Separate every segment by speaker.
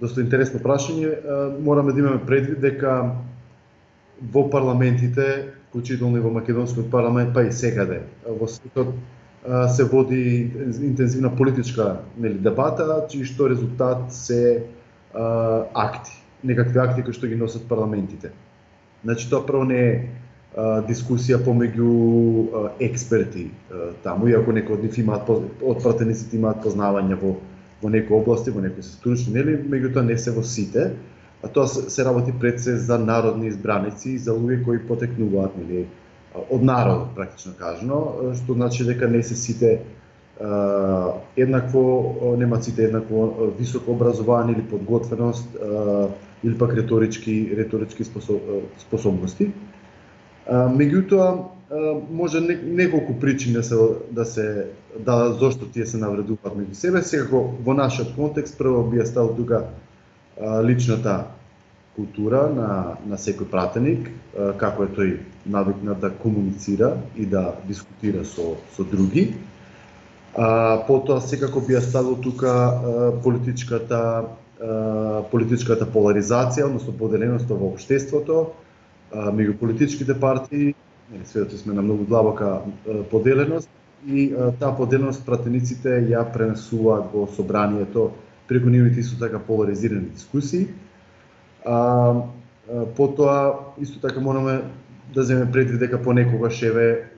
Speaker 1: доста интересно прашање. Мораме да имаме предвид дека во парламентите, вклучително и во македонскиот парламент, па и секаде во светот се води интензивна политичка нели дебата, чиј што резултат се а, акти, некакви акти кои што ги носат парламентите. Значи тоа прво не е а, дискусија помеѓу експерти а, таму, иако некои од нив имаат од пратениците имаат познавање во во некои области, во некои се стручни, нели, меѓутоа не се во сите, а тоа се, работи пред се за народни избраници и за луѓе кои потекнуваат, нели, од народот практично кажано, што значи дека не се сите еднакво немаат сите еднакво високо образование или подготвеност или пак реторички реторички способности. Меѓутоа може неколку причини да се да се да зошто тие се навредуваат меѓу себе. Секако во нашиот контекст прво би стал тука личната култура на, на секој пратеник, како е тој навикнат да комуницира и да дискутира со, со други. А, потоа секако би ја ставил тука политичката политичката поларизација, односно поделеноста во општеството, меѓу политичките партии, сведоци сме на многу длабока поделеност и таа поделеност пратениците ја пренесуваат во собранието преку нивните исто така поларизирани дискусии. А, потоа исто така мораме да земеме предвид дека понекогаш еве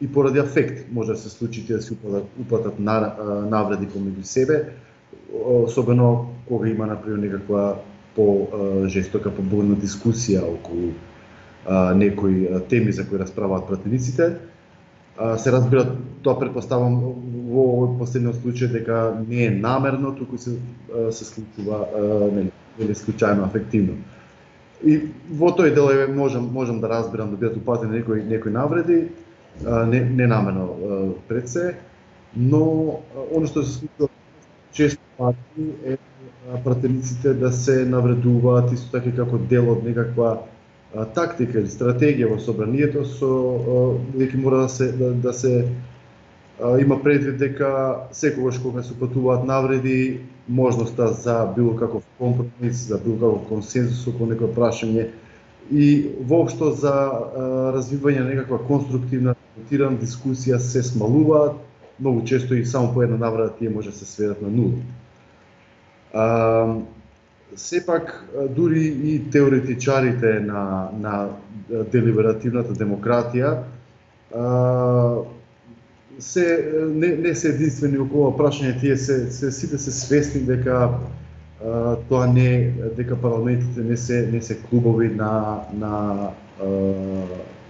Speaker 1: и поради афект може да се случи да се упатат, упатат на, навреди помеѓу себе, особено кога има например некаква по жестока, побурна дискусија околу а, некои теми за кои расправаат пратениците. А, се разбира, тоа предпоставам во овој последниот случај дека не е намерно, туку се се случува нели или случајно афективно. И во тој дел е, можам можам да разбирам да бидат упатени некои некои навреди, не не намерно пред се, но оно што се случува често пати е пратениците да се навредуваат исто така како дел од некаква тактика или стратегија во собранието со веќе мора да се да, да се има предвид дека секогаш кога се патуваат навреди, можноста за било каков компромис, за било каков консензус околу некој прашање и воопшто за развивање на некаква конструктивна дискусија се смалуваат, многу често и само по една навреда тие може да се сведат на нула. А, сепак дури и теоретичарите на на делиберативната демократија а, се не, не се единствени околу прашање, тие се, се сите се свесни дека а, тоа не дека парламентите не се не се клубови на на а,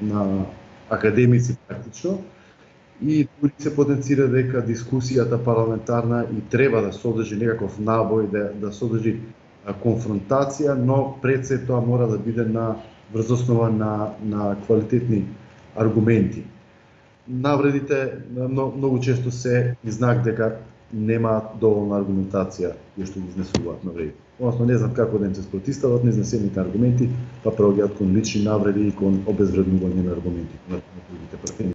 Speaker 1: на академици практично и дури се потенцира дека дискусијата парламентарна и треба да содржи некаков набој да да содржи конфронтација, но пред се тоа мора да биде на врз основа на на квалитетни аргументи навредите многу често се и знак дека нема доволна аргументација која што ги изнесуваат навредите. Односно не знам како да им се спротистават неизнесените аргументи, па проаѓаат кон лични навреди и кон обезвреднување на аргументи на другите партии.